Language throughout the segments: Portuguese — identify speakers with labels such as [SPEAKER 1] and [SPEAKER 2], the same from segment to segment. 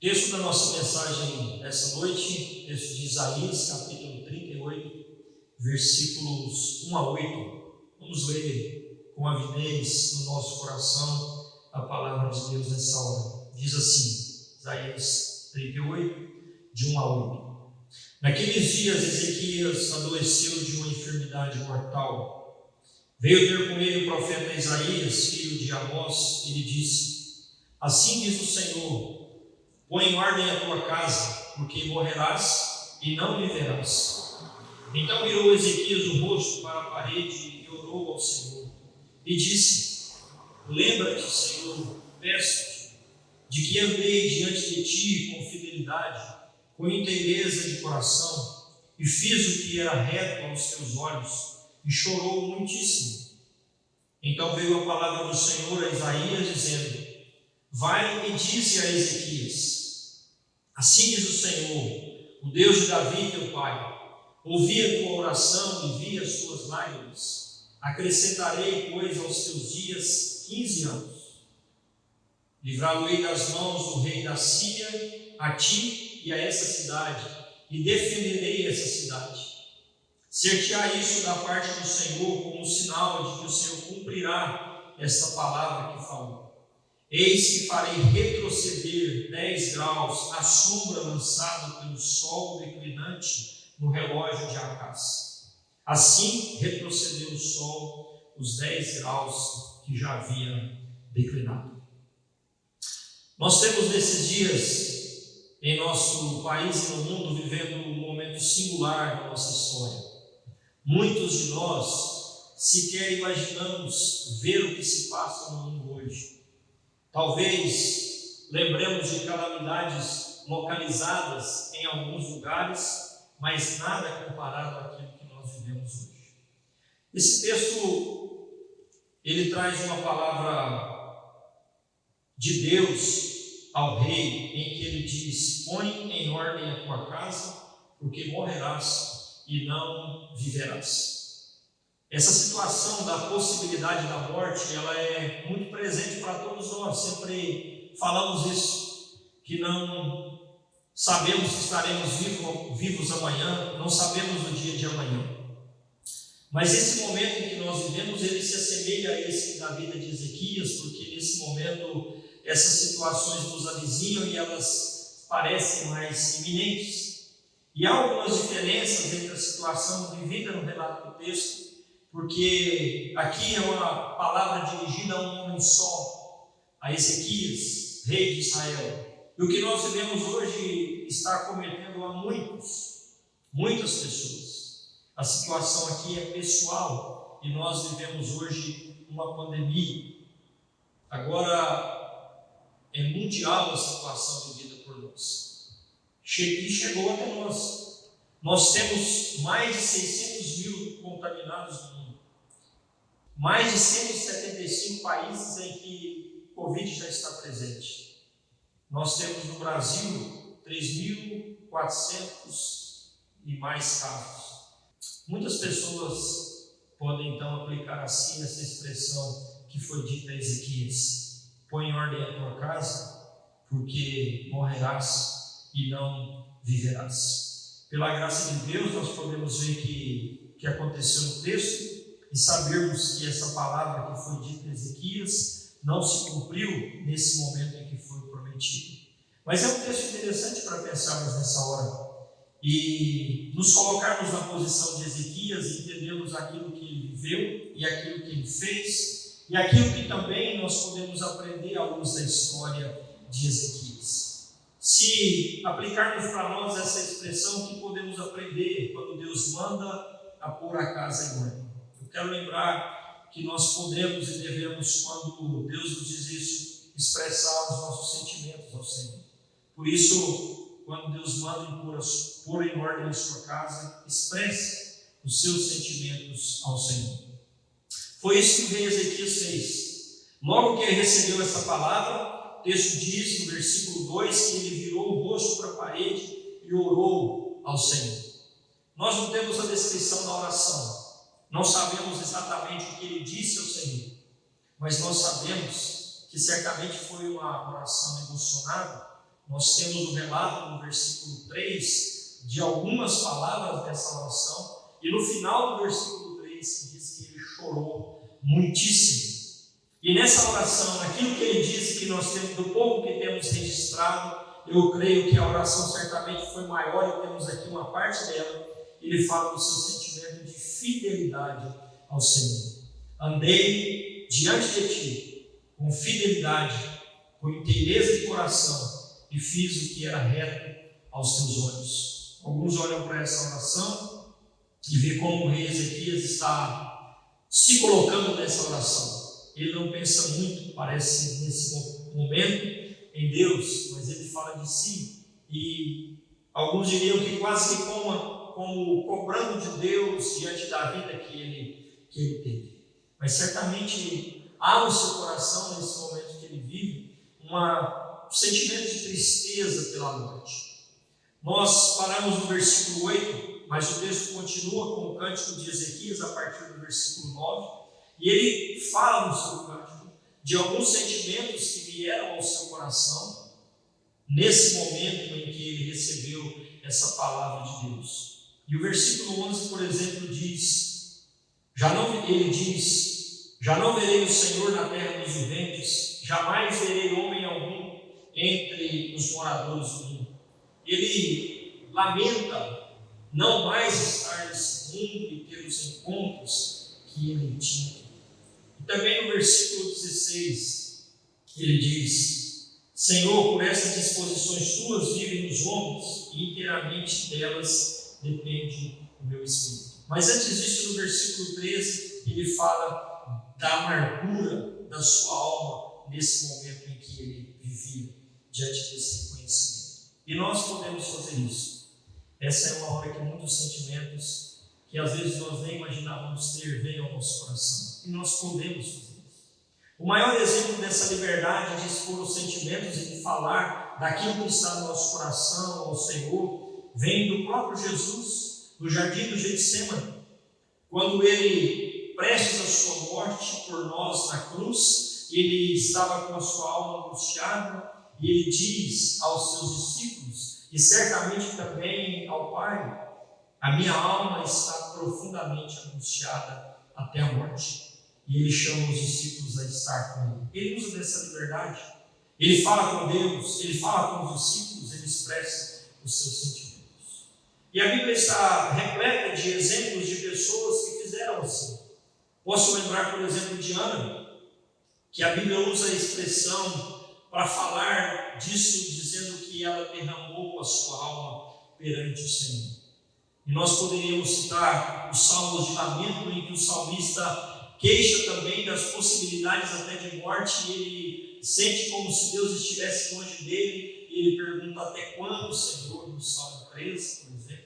[SPEAKER 1] Texto da nossa mensagem essa noite, texto de Isaías, capítulo 38, versículos 1 a 8. Vamos ler com avidez no nosso coração a palavra de Deus nessa hora. Diz assim, Isaías 38, de 1 a 8. Naqueles dias, Ezequias adoeceu de uma enfermidade mortal. Veio ter com ele o profeta Isaías, filho de Amós, e lhe disse: Assim diz o Senhor Põe em ordem a tua casa, porque morrerás e não viverás. Então virou Ezequias o rosto para a parede e orou ao Senhor. E disse: Lembra-te, Senhor, peço-te, de que andei diante de ti com fidelidade, com inteireza de coração, e fiz o que era reto aos teus olhos, e chorou muitíssimo. Então veio a palavra do Senhor a Isaías, dizendo: Vai e dize a Ezequias: Assim diz o Senhor, o Deus de Davi, teu pai: Ouvi a tua oração e vi as tuas lágrimas. Acrescentarei, pois, aos teus dias quinze anos. Livrá-lo-ei das mãos do rei da Síria, a ti e a essa cidade, e defenderei essa cidade. Ser-te-á isso da parte do Senhor como sinal de que o Senhor cumprirá essa palavra que falou. Eis que farei retroceder 10 graus a sombra lançada pelo sol declinante no relógio de Acás. Assim retrocedeu o sol os 10 graus que já havia declinado. Nós temos nesses dias, em nosso país e no mundo, vivendo um momento singular da nossa história. Muitos de nós sequer imaginamos ver o que se passa no mundo hoje Talvez lembremos de calamidades localizadas em alguns lugares, mas nada comparado àquilo que nós vivemos hoje. Esse texto ele traz uma palavra de Deus ao rei, em que ele diz: Põe em ordem a tua casa, porque morrerás e não viverás. Essa situação da possibilidade da morte, ela é muito presente para todos nós. Sempre falamos isso, que não sabemos se estaremos vivos, vivos amanhã, não sabemos o dia de amanhã. Mas esse momento em que nós vivemos, ele se assemelha a esse da vida de Ezequias, porque nesse momento essas situações nos avizinham e elas parecem mais iminentes. E há algumas diferenças entre a situação vivida no relato do texto porque aqui é uma palavra dirigida a um homem só, a Ezequias, rei de Israel. E o que nós vivemos hoje está cometendo a muitos, muitas pessoas. A situação aqui é pessoal e nós vivemos hoje uma pandemia. Agora é mundial a situação vivida por nós. E chegou até nós. Nós temos mais de 600 mil contaminados no mundo. Mais de 175 países em que Covid já está presente. Nós temos no Brasil 3.400 e mais casos. Muitas pessoas podem então aplicar assim essa expressão que foi dita a Ezequias: põe em ordem a tua casa, porque morrerás e não viverás. Pela graça de Deus, nós podemos ver que, que aconteceu no texto e sabermos que essa palavra que foi dita a Ezequias não se cumpriu nesse momento em que foi prometido. Mas é um texto interessante para pensarmos nessa hora e nos colocarmos na posição de Ezequias e entendermos aquilo que ele viveu e aquilo que ele fez e aquilo que também nós podemos aprender à luz da história de Ezequias. Se aplicarmos para nós essa expressão, que podemos aprender quando Deus manda a pôr a casa em ordem? Quero lembrar que nós podemos e devemos, quando Deus nos diz isso, expressar os nossos sentimentos ao Senhor. Por isso, quando Deus manda pôr em ordem a sua casa, expresse os seus sentimentos ao Senhor. Foi isso que o rei Ezequias fez. Logo que ele recebeu essa palavra, o texto diz no versículo 2 que ele virou o rosto para a parede e orou ao Senhor. Nós não temos a descrição da oração, não sabemos exatamente o que ele disse ao Senhor, mas nós sabemos que certamente foi uma oração emocionada, nós temos o relato no versículo 3 de algumas palavras dessa oração, e no final do versículo 3 diz que ele chorou muitíssimo. E nessa oração, naquilo que ele disse que nós temos, do pouco que temos registrado, eu creio que a oração certamente foi maior e temos aqui uma parte dela. Ele fala do seu sentimento de fidelidade ao Senhor. Andei diante de ti com fidelidade, com inteireza de coração e fiz o que era reto aos teus olhos. Alguns olham para essa oração e vê como o rei Ezequias está se colocando nessa oração. Ele não pensa muito, parece, nesse momento, em Deus, mas ele fala de si. E alguns diriam que quase que como, como cobrando de Deus diante da vida que ele, que ele teve. Mas certamente há no seu coração, nesse momento que ele vive, uma, um sentimento de tristeza pela morte. Nós paramos no versículo 8, mas o texto continua com o cântico de Ezequias a partir do versículo 9, e ele fala no seu cântico de alguns sentimentos que vieram ao seu coração nesse momento em que ele recebeu essa palavra de Deus. E o versículo 11, por exemplo, diz: já não ele diz: Já não verei o Senhor na terra dos viventes, jamais verei homem algum entre os moradores do mundo. Ele lamenta não mais estar nesse mundo e ter os encontros que ele tinha. Também no versículo 16, ele diz: Senhor, por essas disposições tuas vivem os homens, e inteiramente delas depende o meu espírito. Mas antes disso, no versículo 13, ele fala da amargura da sua alma nesse momento em que ele vivia, diante desse reconhecimento. E nós podemos fazer isso. Essa é uma hora que muitos sentimentos que às vezes nós nem imaginávamos ter vêm ao nosso coração e nós podemos fazer isso. O maior exemplo dessa liberdade de expor os sentimentos e de falar daquilo que está no nosso coração ao Senhor vem do próprio Jesus, no jardim do Getsemane, quando ele, prestes a sua morte por nós na cruz, ele estava com a sua alma angustiada e ele diz aos seus discípulos, e certamente também ao Pai: A minha alma está profundamente angustiada até a morte e ele chama os discípulos a estar com ele. Ele usa dessa liberdade. Ele fala com Deus, ele fala com os discípulos, ele expressa os seus sentimentos. E a Bíblia está repleta de exemplos de pessoas que fizeram assim. Posso lembrar, por exemplo, de Ana, que a Bíblia usa a expressão para falar disso, dizendo que ela derramou a sua alma perante o Senhor. E nós poderíamos citar os salmos de lamento, em que o salmista queixa também das possibilidades até de morte, e ele sente como se Deus estivesse longe dele, e ele pergunta até quando, Senhor, no Salmo 13, por exemplo,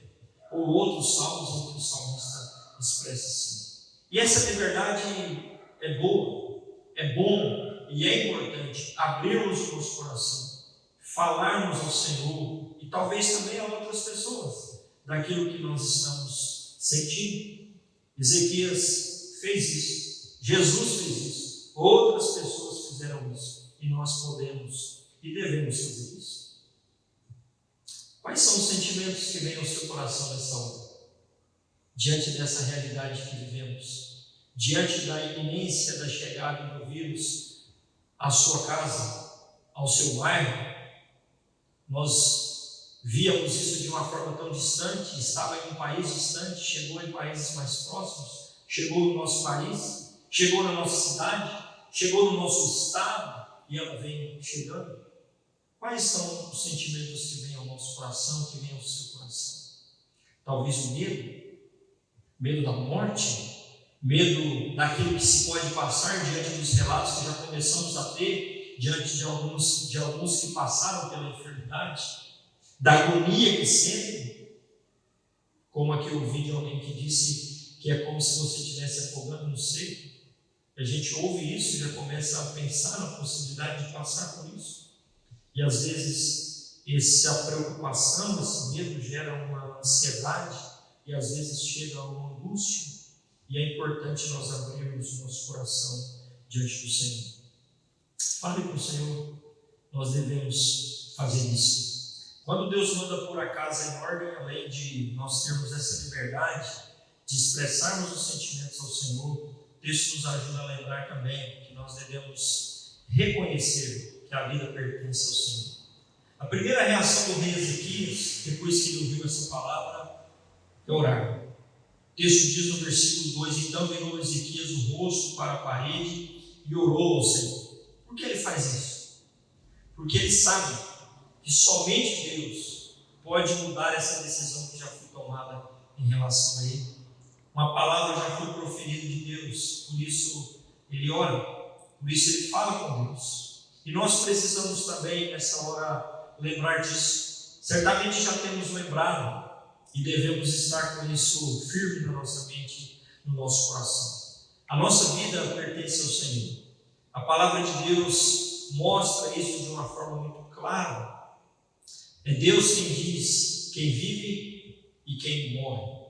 [SPEAKER 1] ou outros salmos em que o salmista expressa assim. E essa liberdade é boa, é bom e é importante abrirmos o nosso coração, falarmos ao Senhor e talvez também a outras pessoas daquilo que nós estamos sentindo. Ezequias fez isso. Jesus fez isso, outras pessoas fizeram isso, e nós podemos e devemos fazer isso. Quais são os sentimentos que vêm ao seu coração nessa hora? Diante dessa realidade que vivemos, diante da iminência da chegada do vírus à sua casa, ao seu bairro, nós víamos isso de uma forma tão distante, estava em um país distante, chegou em países mais próximos, chegou no nosso país, chegou na nossa cidade, chegou no nosso estado e ela vem chegando. Quais são os sentimentos que vêm ao nosso coração, que vêm ao seu coração? Talvez o medo, medo da morte, medo daquilo que se pode passar diante dos relatos que já começamos a ter diante de alguns, de alguns que passaram pela enfermidade, da agonia que sentem, como aqui eu ouvi de alguém que disse que é como se você estivesse afogando no seio. A gente ouve isso e já começa a pensar na possibilidade de passar por isso. E às vezes essa preocupação, esse medo gera uma ansiedade e às vezes chega a uma angústia. E é importante nós abrirmos nosso coração diante do Senhor. Fale com o Senhor. nós devemos fazer isso. Quando Deus manda pôr a casa em ordem, além de nós termos essa liberdade de expressarmos os sentimentos ao Senhor, o texto nos ajuda a lembrar também que nós devemos reconhecer a vida pertence ao Senhor. A primeira reação do rei Ezequias, depois que ele ouviu essa palavra, é orar. O texto diz no versículo 2: Então virou Ezequias o rosto para a parede e orou ao Senhor. Por que ele faz isso? Porque ele sabe que somente Deus pode mudar essa decisão que já foi tomada em relação a ele. Uma palavra já foi proferida de Deus, por isso ele ora, por isso ele fala com Deus. E nós precisamos também, nessa hora, lembrar disso. Certamente já temos lembrado e devemos estar com isso firme na nossa mente, no nosso coração. A nossa vida pertence ao Senhor. A palavra de Deus mostra isso de uma forma muito clara. É Deus quem diz quem vive e quem morre.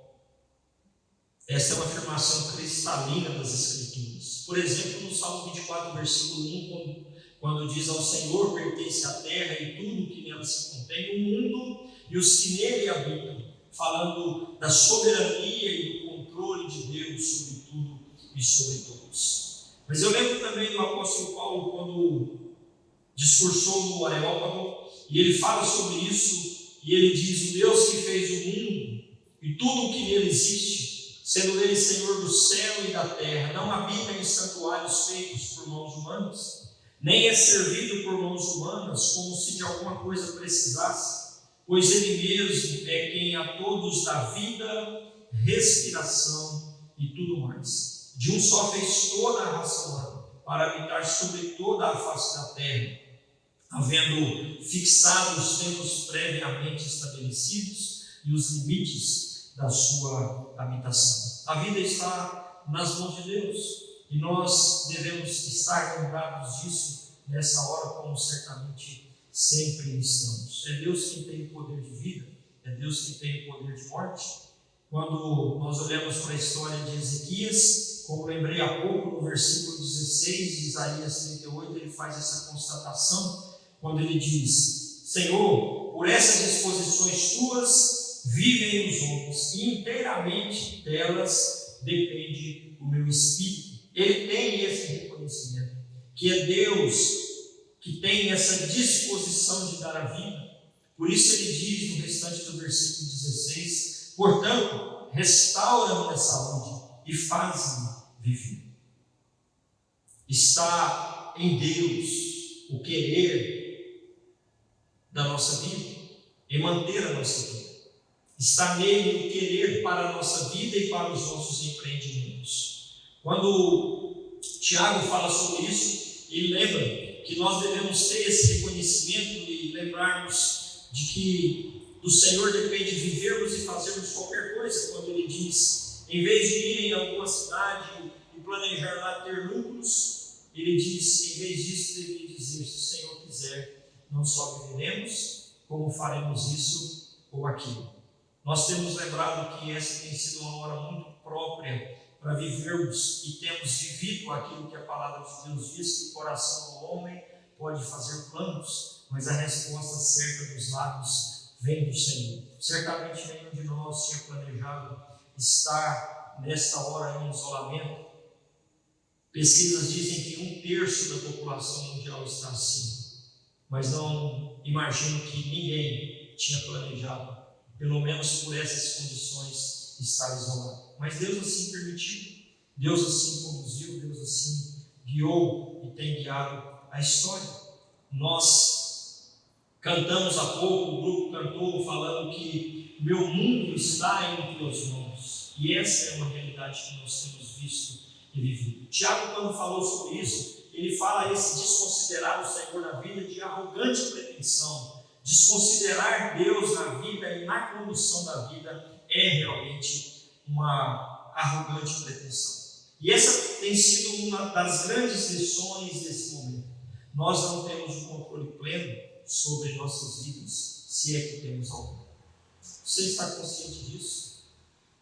[SPEAKER 1] Essa é uma afirmação cristalina das Escrituras. Por exemplo, no Salmo 24, versículo 1, quando, quando diz: Ao Senhor pertence a terra e tudo que nela se contém, o mundo e os que nele habitam falando da soberania e do controle de Deus sobre tudo e sobre todos. Mas eu lembro também do apóstolo Paulo quando discursou no Areópago e ele fala sobre isso e ele diz: O Deus que fez o mundo e tudo o que nele existe, sendo ele Senhor do céu e da terra, não habita em santuários feitos por mãos humanas, nem é servido por mãos humanas como se de alguma coisa precisasse pois Ele mesmo é quem a todos dá vida, respiração e tudo mais. De um só fez toda a raça humana, para habitar sobre toda a face da terra, havendo fixado os tempos previamente estabelecidos e os limites da sua habitação. A vida está nas mãos de Deus e nós devemos estar lembrados disso nessa hora, como certamente sempre estamos. É Deus quem tem o poder de vida, é Deus quem tem o poder de morte. Quando nós olhamos para a história de Ezequias, como lembrei há pouco, no versículo 16 de Isaías 38, ele faz essa constatação, quando ele diz: Senhor, por essas disposições tuas vivem os homens, e inteiramente delas depende o meu espírito. Ele tem esse reconhecimento, que é Deus que tem essa disposição de dar a vida. Por isso ele diz no restante do versículo 16: Portanto, restaura-me a saúde e faz-me viver. Está em Deus o querer da nossa vida e manter a nossa vida. Está nele o querer para a nossa vida e para os nossos empreendimentos. Quando Tiago fala sobre isso, ele lembra que nós devemos ter esse reconhecimento e lembrarmos de que do Senhor depende vivermos e fazermos qualquer coisa, quando Ele diz, em vez de ir em alguma cidade e planejar lá ter lucros, Ele diz, em vez disso, deveria dizer, se o Senhor quiser, não só viveremos, como faremos isso ou aquilo. Nós temos lembrado que essa tem sido uma hora muito própria para vivermos e temos vivido aquilo que a palavra de Deus diz, que o coração do homem pode fazer planos, mas a resposta certa dos lábios vem do Senhor. Certamente nenhum de nós tinha planejado estar nesta hora em isolamento. Pesquisas dizem que um terço da população mundial está assim, mas não imagino que ninguém tinha planejado, pelo menos por essas condições, estar isolado. Mas Deus assim permitiu, Deus assim conduziu, Deus assim guiou e tem guiado a história. Nós cantamos há pouco, o grupo cantou falando que meu mundo está em tuas mãos. E essa é uma realidade que nós temos visto e vivido. Tiago, quando falou sobre isso, ele fala esse desconsiderar o Senhor na vida de arrogante pretensão. Desconsiderar Deus na vida e na condução da vida é realmente uma arrogante pretensão. E essa tem sido uma das grandes lições desse momento. Nós não temos o controle pleno sobre nossas vidas, se é que temos algum. Você está consciente disso?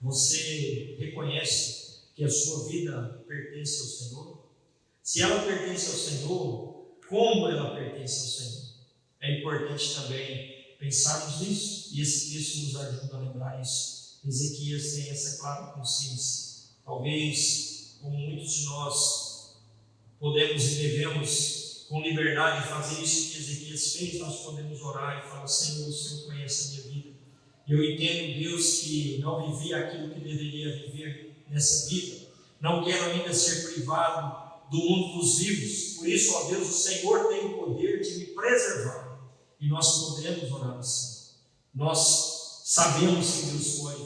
[SPEAKER 1] Você reconhece que a sua vida pertence ao Senhor? Se ela pertence ao Senhor, como ela pertence ao Senhor? É importante também pensarmos nisso, e esse texto nos ajuda a lembrar isso. Ezequias tem essa clara consciência. Talvez, como muitos de nós podemos e devemos com liberdade fazer isso que Ezequias fez, nós podemos orar e falar: Senhor, o Senhor conhece a minha vida. Eu entendo, Deus, que não vivi aquilo que deveria viver nessa vida. Não quero ainda ser privado do mundo dos vivos. Por isso, ó Deus, o Senhor tem o poder de me preservar. E nós podemos orar assim. Nós sabemos que Deus assim.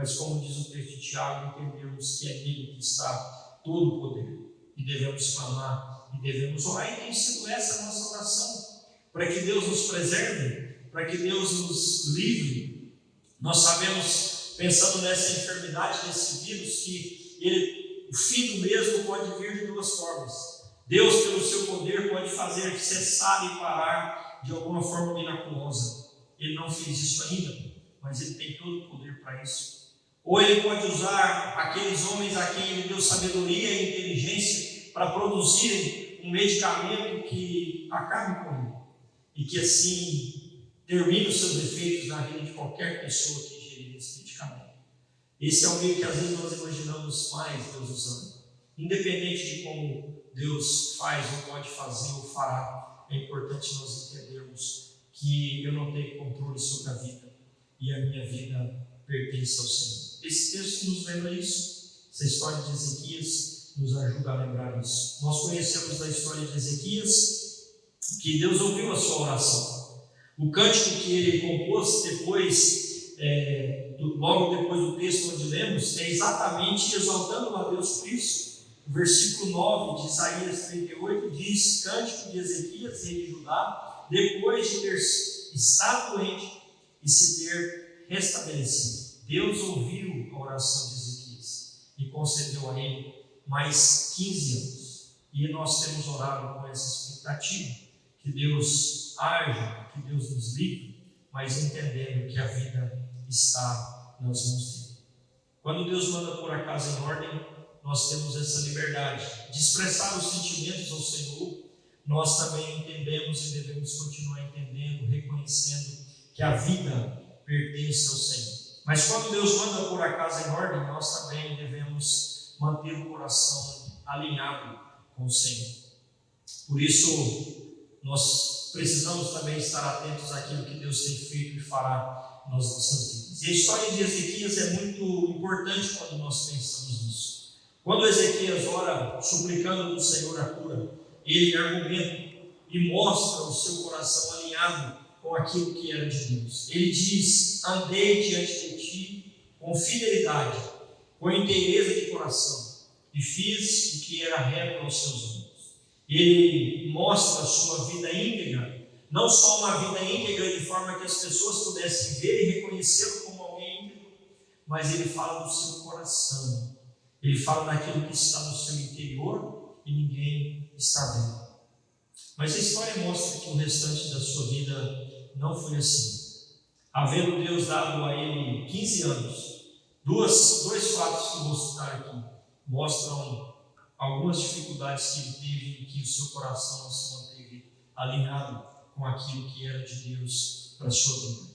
[SPEAKER 1] Mas, como diz o texto de Tiago, entendemos que é nele que está todo o poder. E devemos clamar e devemos orar. E tem sido essa a nossa oração. Para que Deus nos preserve, para que Deus nos livre. Nós sabemos, pensando nessa enfermidade, nesse vírus, que ele o fim do mesmo pode vir de duas formas. Deus, pelo seu poder, pode fazer cessar e parar de alguma forma miraculosa. Ele não fez isso ainda, mas ele tem todo o poder para isso. Ou ele pode usar aqueles homens a quem ele deu sabedoria e inteligência para produzirem um medicamento que acabe com ele e que assim termine os seus efeitos na vida de qualquer pessoa que ingerir esse medicamento. Esse é o meio que às vezes nós imaginamos mais Deus usando. Independente de como Deus faz ou pode fazer ou fará, é importante nós entendermos que eu não tenho controle sobre a vida e a minha vida pertence ao Senhor. Esse texto nos lembra isso. Essa história de Ezequias nos ajuda a lembrar isso. Nós conhecemos da história de Ezequias que Deus ouviu a sua oração. O cântico que ele compôs depois é, logo depois do texto onde lemos, é exatamente exaltando a Deus por isso. O versículo 9 de Isaías 38 diz: Cântico de Ezequias, rei de Judá, depois de ter estado doente e se ter restabelecido. Deus ouviu a oração de Ezequias e concedeu a ele mais 15 anos. E nós temos orado com essa expectativa que Deus haja, que Deus nos livre, mas entendendo que a vida está nas mãos dele. Quando Deus manda pôr a casa em ordem, nós temos essa liberdade de expressar os sentimentos ao Senhor. Nós também entendemos e devemos continuar entendendo, reconhecendo que a vida pertence ao Senhor. Mas quando Deus manda pôr a casa em ordem, nós também devemos manter o coração alinhado com o Senhor. Por isso, nós precisamos também estar atentos àquilo que Deus tem feito e fará nas nossas vidas. E a história de Ezequias é muito importante quando nós pensamos nisso. Quando Ezequias ora suplicando do Senhor a cura, ele argumenta e mostra o seu coração alinhado com aquilo que era de Deus. Ele diz: Andei diante de com fidelidade, com inteireza de coração, e fiz o que era reto aos seus olhos. Ele mostra a sua vida íntegra não só uma vida íntegra de forma que as pessoas pudessem ver e reconhecê-lo como alguém íntegro, mas ele fala do seu coração, ele fala daquilo que está no seu interior e ninguém está vendo. Mas a história mostra que o restante da sua vida não foi assim. Havendo Deus dado a ele 15 anos, duas, dois fatos que eu vou citar aqui mostram algumas dificuldades que ele teve e que o seu coração se manteve alinhado com aquilo que era de Deus para a sua vida.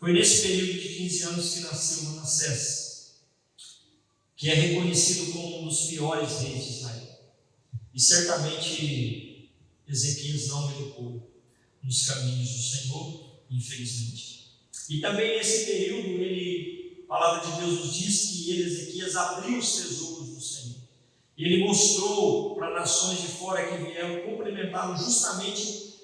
[SPEAKER 1] Foi nesse período de 15 anos que nasceu Manassés, que é reconhecido como um dos piores reis de Israel. E certamente Ezequias não educou nos caminhos do Senhor, infelizmente. E também nesse período, ele, a palavra de Deus nos diz que ele, Ezequias, abriu os tesouros do Senhor. E ele mostrou para nações de fora que vieram cumprimentá-lo justamente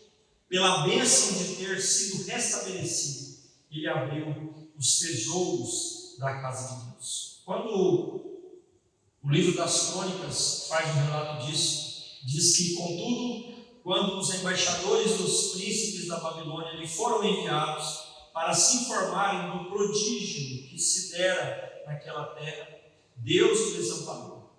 [SPEAKER 1] pela bênção de ter sido restabelecido, ele abriu os tesouros da casa de Deus. Quando o livro das crônicas faz um relato disso, diz que, contudo, quando os embaixadores dos príncipes da Babilônia lhe foram enviados para se informarem do prodígio que se dera naquela terra, Deus o desamparou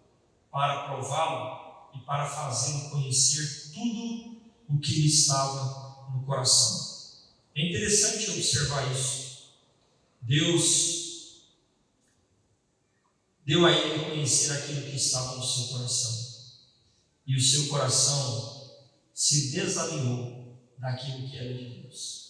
[SPEAKER 1] para prová-lo e para fazê-lo conhecer tudo o que lhe estava no coração. É interessante observar isso. Deus deu a ele conhecer aquilo que estava no seu coração. E o seu coração se desalinhou daquilo que era de Deus.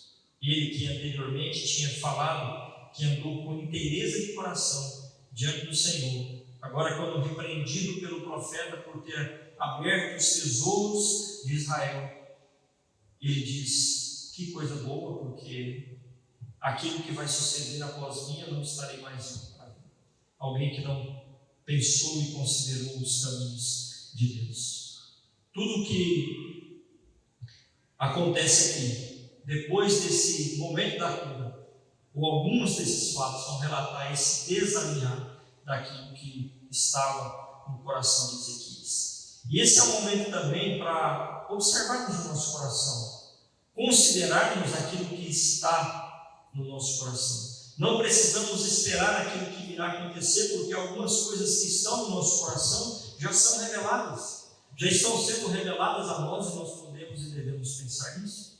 [SPEAKER 1] Ele que anteriormente tinha falado que andou com inteireza de coração diante do Senhor, agora quando repreendido pelo profeta por ter aberto os tesouros de Israel, ele diz: Que coisa boa, porque aquilo que vai suceder após mim eu não estarei mais Alguém que não pensou e considerou os caminhos de Deus. Tudo que acontece aqui, depois desse momento da cura, ou alguns desses fatos vão relatar esse desalinhar daquilo que estava no coração de Ezequias. E esse é o momento também para observarmos o nosso coração, considerarmos aquilo que está no nosso coração. Não precisamos esperar aquilo que irá acontecer, porque algumas coisas que estão no nosso coração já são reveladas, já estão sendo reveladas a nós e nós podemos e devemos pensar nisso.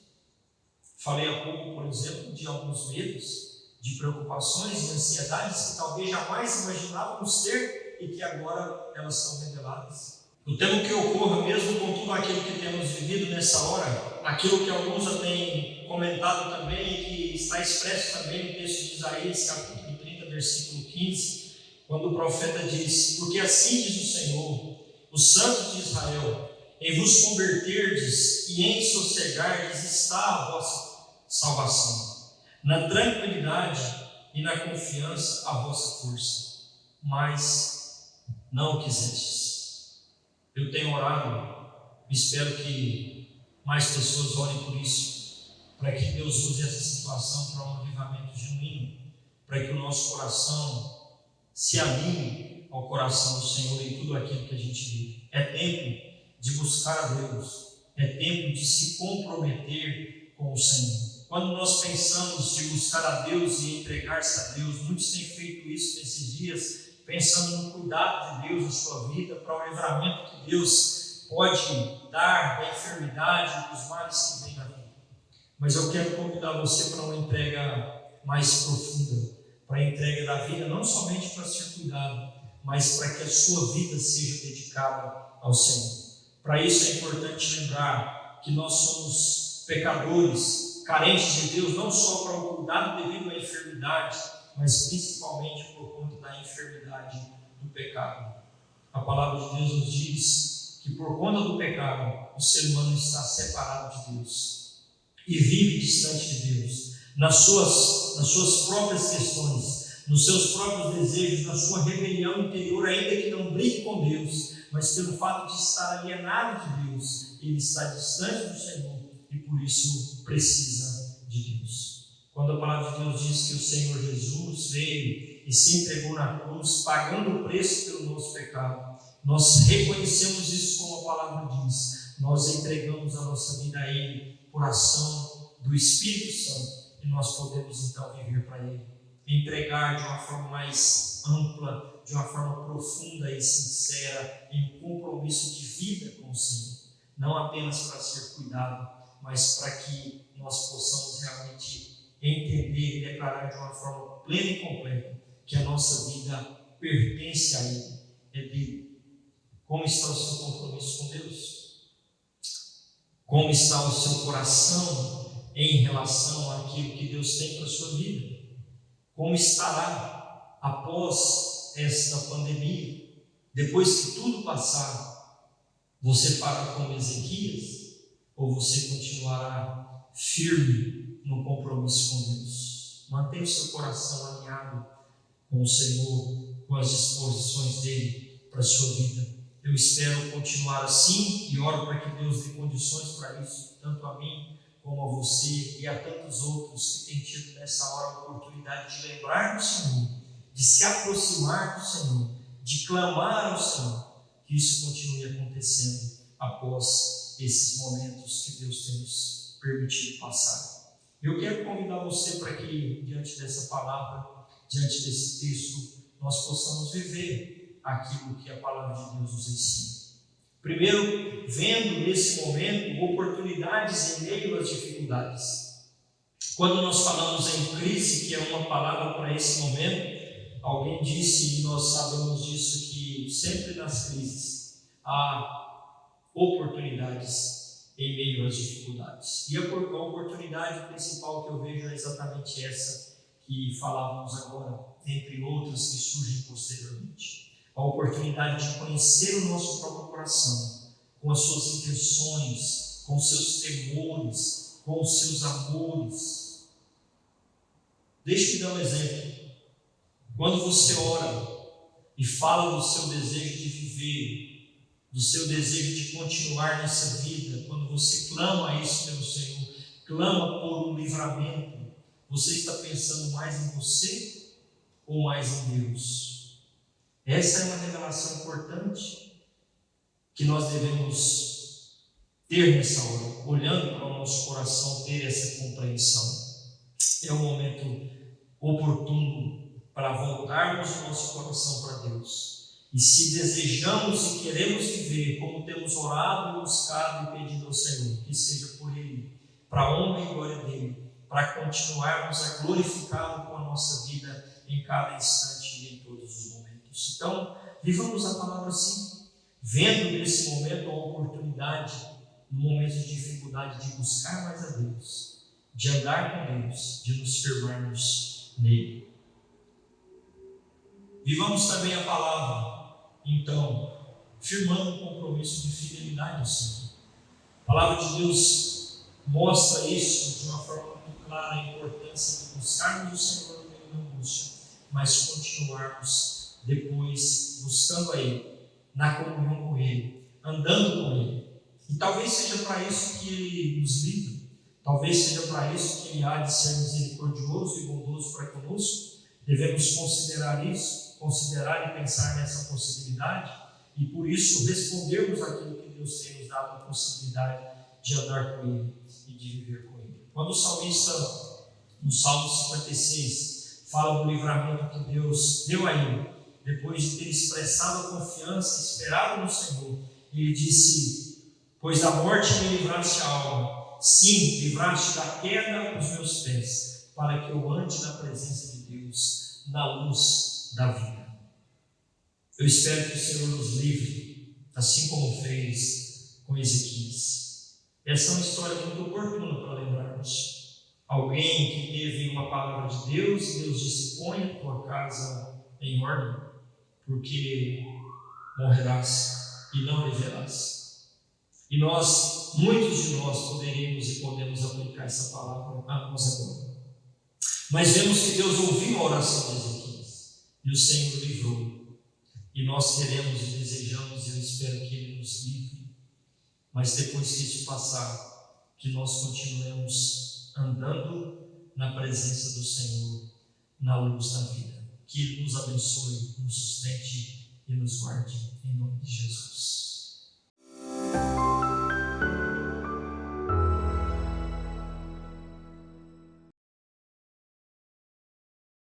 [SPEAKER 1] Falei há pouco, por exemplo, de alguns medos, de preocupações e ansiedades que talvez jamais imaginávamos ter e que agora elas são reveladas. Eu temo que ocorra mesmo com tudo aquilo que temos vivido nessa hora, aquilo que alguns já têm comentado também e que está expresso também no texto de Isaías, capítulo 30, versículo 15, quando o profeta diz: Porque assim diz o Senhor, o Santo de Israel, em vos converterdes e em sossegardes está a vossa salvação, na tranquilidade e na confiança a vossa força, mas não quisestes. Eu tenho orado, espero que mais pessoas orem por isso, para que Deus use essa situação para um avivamento genuíno, para que o nosso coração se alinhe ao coração do Senhor em tudo aquilo que a gente vive. É tempo de buscar a Deus, é tempo de se comprometer com o Senhor. Quando nós pensamos de buscar a Deus e entregar-se a Deus, muitos têm feito isso nesses dias, pensando no cuidado de Deus na sua vida, para o livramento que Deus pode dar da enfermidade, dos males que vêm na vida. Mas eu quero convidar você para uma entrega mais profunda, para a entrega da vida, não somente para ser cuidado, mas para que a sua vida seja dedicada ao Senhor. Para isso é importante lembrar que nós somos pecadores, carentes de Deus, não só para o cuidado devido à enfermidade, mas principalmente por conta da enfermidade do pecado. A palavra de Deus nos diz que por conta do pecado, o ser humano está separado de Deus e vive distante de Deus nas suas, nas suas próprias questões, nos seus próprios desejos, na sua rebelião interior, ainda que não brigue com Deus, mas pelo fato de estar alienado de Deus, ele está distante do Senhor e por isso precisa de Deus. Quando a palavra de Deus diz que o Senhor Jesus veio e se entregou na cruz, pagando o preço pelo nosso pecado, nós reconhecemos isso como a palavra diz, nós entregamos a nossa vida a Ele por ação do Espírito Santo e nós podemos então viver para Ele. Entregar de uma forma mais ampla, de uma forma profunda e sincera, em um compromisso de vida com o Senhor. Não apenas para ser cuidado, mas para que nós possamos realmente entender e declarar de uma forma plena e completa que a nossa vida pertence a Ele, é dele. Como está o seu compromisso com Deus? Como está o seu coração em relação àquilo que Deus tem para a sua vida. Como estará após esta pandemia? Depois que tudo passar, você fará como Ezequias? Ou você continuará firme no compromisso com Deus? Mantenha o seu coração alinhado com o Senhor, com as disposições dele para a sua vida. Eu espero continuar assim e oro para que Deus dê condições para isso, tanto a mim como a você e a tantos outros que têm tido nessa hora a oportunidade de lembrar do Senhor, de se aproximar do Senhor, de clamar ao Senhor, que isso continue acontecendo após esses momentos que Deus tem nos permitido passar. Eu quero convidar você para que, diante dessa palavra, diante desse texto, nós possamos viver aquilo que a palavra de Deus nos ensina. Primeiro, vendo nesse momento oportunidades em meio às dificuldades. Quando nós falamos em crise, que é uma palavra para esse momento, alguém disse, e nós sabemos disso, que sempre nas crises há oportunidades em meio às dificuldades. E a oportunidade principal que eu vejo é exatamente essa que falávamos agora, entre outras que surgem posteriormente. A oportunidade de conhecer o nosso próprio coração, com as suas intenções, com seus temores, com os seus amores. Deixe-me dar um exemplo. Quando você ora e fala do seu desejo de viver, do seu desejo de continuar nessa vida, quando você clama isso pelo Senhor, clama por um livramento, você está pensando mais em você ou mais em Deus? Essa é uma revelação importante que nós devemos ter nessa hora, olhando para o nosso coração, ter essa compreensão. É o momento oportuno para voltarmos o nosso coração para Deus. E se desejamos e queremos viver como temos orado, buscado e pedido ao Senhor, que seja por Ele, para a honra e glória dele, para continuarmos a glorificá-lo com a nossa vida em cada instante e em todos os momentos. Então, vivamos a palavra assim, vendo nesse momento a oportunidade, no momento de dificuldade, de buscar mais a Deus, de andar com Deus, de nos firmarmos nele. Vivamos também a palavra, então, firmando um compromisso de fidelidade ao Senhor. A palavra de Deus mostra isso de uma forma muito clara, a importância de buscarmos o Senhor no meio da angústia, mas continuarmos depois buscando a Ele, na comunhão com Ele, andando com Ele. E talvez seja para isso que Ele nos livra, talvez seja para isso que Ele há de ser misericordioso e bondoso para conosco. Devemos considerar isso considerar e pensar nessa possibilidade e por isso respondermos aquilo que Deus tem nos dado a possibilidade de andar com Ele e de viver com Ele. Quando o salmista, no Salmo 56, fala do livramento que Deus deu a ele, depois de ter expressado a confiança, esperado no Senhor, ele disse: Pois da morte me livraste a alma, sim, livraste da queda os meus pés, para que eu ande na presença de Deus, na luz da vida. Eu espero que o Senhor nos livre, assim como fez com Ezequias. Essa é uma história muito oportuna para lembrarmos. Alguém que teve uma palavra de Deus Deus disse: põe a tua casa em ordem, porque morrerás e não viverás. E nós, muitos de nós, poderíamos e podemos aplicar essa palavra a nós agora. Mas vemos que Deus ouviu a oração de Ezequias e o Senhor livrou. E nós queremos e desejamos, e eu espero que Ele nos livre. Mas depois que isso passar, que nós continuemos andando na presença do Senhor, na luz da vida. Que Ele nos abençoe, nos sustente e nos guarde.